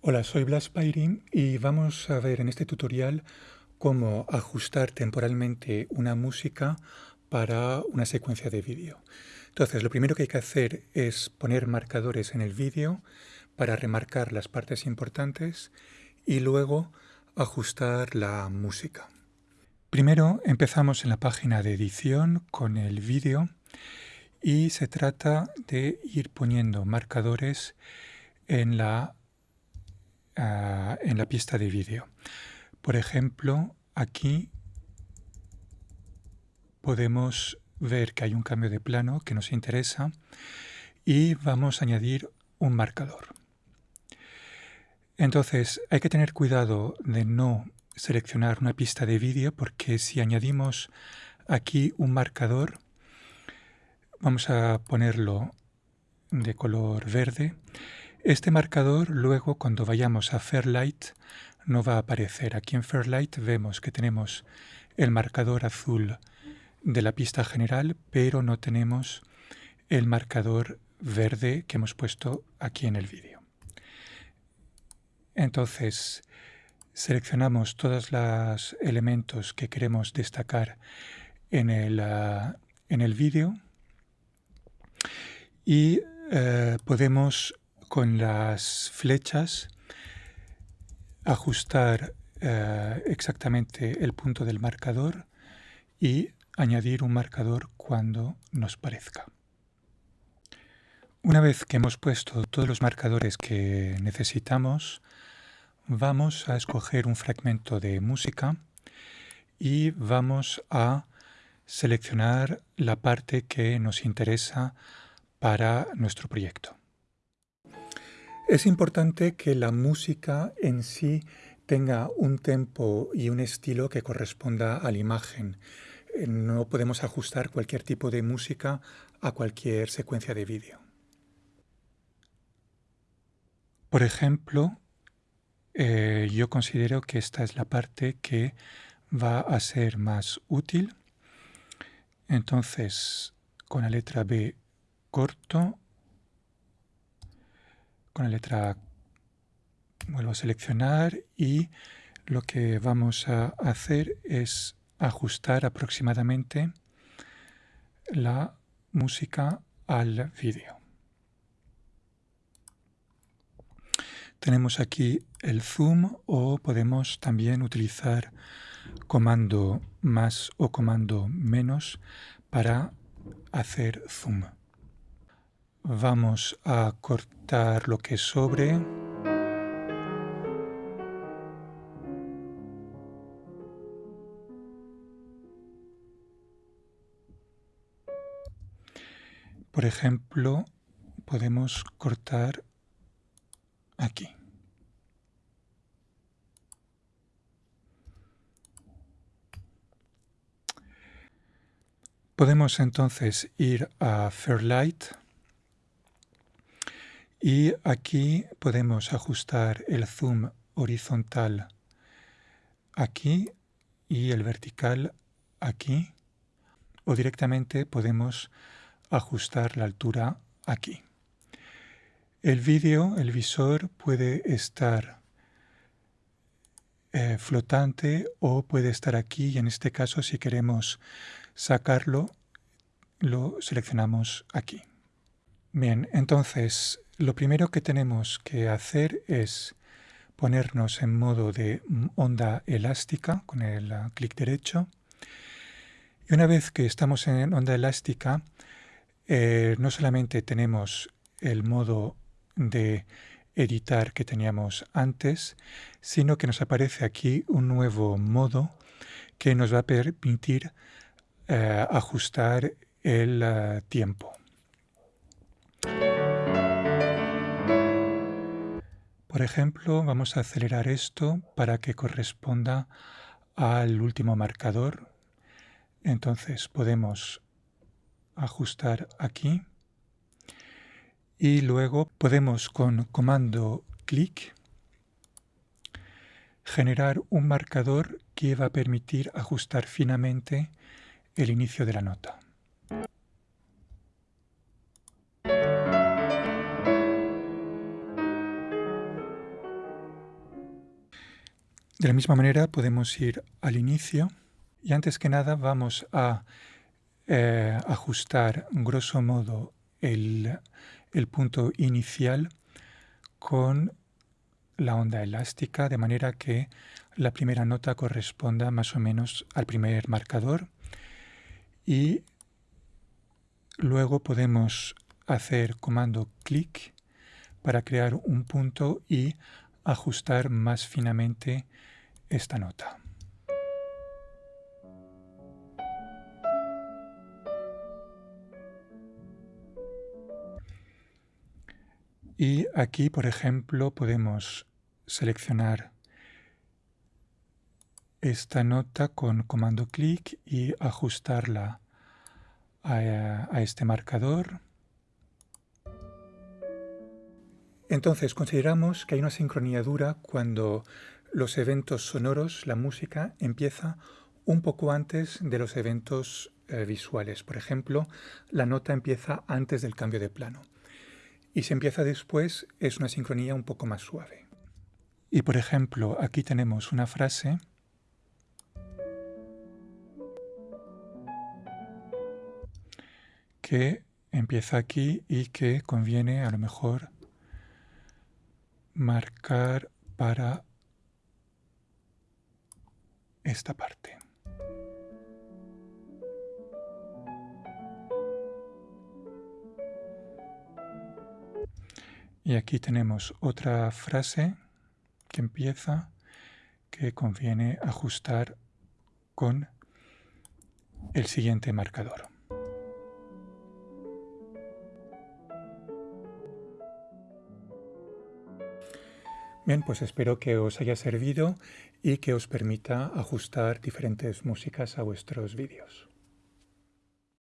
Hola, soy Blas Pairin y vamos a ver en este tutorial cómo ajustar temporalmente una música para una secuencia de vídeo. Entonces, lo primero que hay que hacer es poner marcadores en el vídeo para remarcar las partes importantes y luego ajustar la música. Primero empezamos en la página de edición con el vídeo y se trata de ir poniendo marcadores en la en la pista de vídeo. Por ejemplo, aquí podemos ver que hay un cambio de plano que nos interesa y vamos a añadir un marcador. Entonces hay que tener cuidado de no seleccionar una pista de vídeo porque si añadimos aquí un marcador, vamos a ponerlo de color verde, este marcador luego cuando vayamos a Fairlight no va a aparecer. Aquí en Fairlight vemos que tenemos el marcador azul de la pista general, pero no tenemos el marcador verde que hemos puesto aquí en el vídeo. Entonces, seleccionamos todos los elementos que queremos destacar en el, ah, el vídeo y eh, podemos con las flechas ajustar eh, exactamente el punto del marcador y añadir un marcador cuando nos parezca. Una vez que hemos puesto todos los marcadores que necesitamos, vamos a escoger un fragmento de música y vamos a seleccionar la parte que nos interesa para nuestro proyecto. Es importante que la música en sí tenga un tempo y un estilo que corresponda a la imagen. Eh, no podemos ajustar cualquier tipo de música a cualquier secuencia de vídeo. Por ejemplo, eh, yo considero que esta es la parte que va a ser más útil. Entonces, con la letra B corto con la letra vuelvo a seleccionar y lo que vamos a hacer es ajustar aproximadamente la música al vídeo. Tenemos aquí el zoom o podemos también utilizar comando más o comando menos para hacer zoom. Vamos a cortar lo que sobre. Por ejemplo, podemos cortar aquí. Podemos entonces ir a Fairlight y aquí podemos ajustar el zoom horizontal aquí y el vertical aquí. O directamente podemos ajustar la altura aquí. El vídeo, el visor, puede estar eh, flotante o puede estar aquí y en este caso si queremos sacarlo lo seleccionamos aquí. Bien, entonces lo primero que tenemos que hacer es ponernos en modo de onda elástica con el ah, clic derecho. Y una vez que estamos en onda elástica, eh, no solamente tenemos el modo de editar que teníamos antes, sino que nos aparece aquí un nuevo modo que nos va a permitir eh, ajustar el ah, tiempo. Por ejemplo, vamos a acelerar esto para que corresponda al último marcador. Entonces podemos ajustar aquí y luego podemos con comando clic generar un marcador que va a permitir ajustar finamente el inicio de la nota. De la misma manera podemos ir al inicio. Y antes que nada vamos a eh, ajustar grosso modo el, el punto inicial con la onda elástica de manera que la primera nota corresponda más o menos al primer marcador. Y luego podemos hacer comando clic para crear un punto y ajustar más finamente esta nota. Y aquí, por ejemplo, podemos seleccionar esta nota con comando clic y ajustarla a, este marcador. Entonces, consideramos que hay una sincronía dura cuando los eventos sonoros, la música, empieza un poco antes de los eventos eh, visuales. Por ejemplo, la nota empieza antes del cambio de plano. Y si empieza después, es una sincronía un poco más suave. Y por ejemplo, aquí tenemos una frase que empieza aquí y que conviene a lo mejor marcar para esta parte. Y aquí tenemos otra frase que empieza que conviene ajustar con el siguiente marcador. Bien, pues espero que os haya servido y que os permita ajustar diferentes músicas a vuestros vídeos.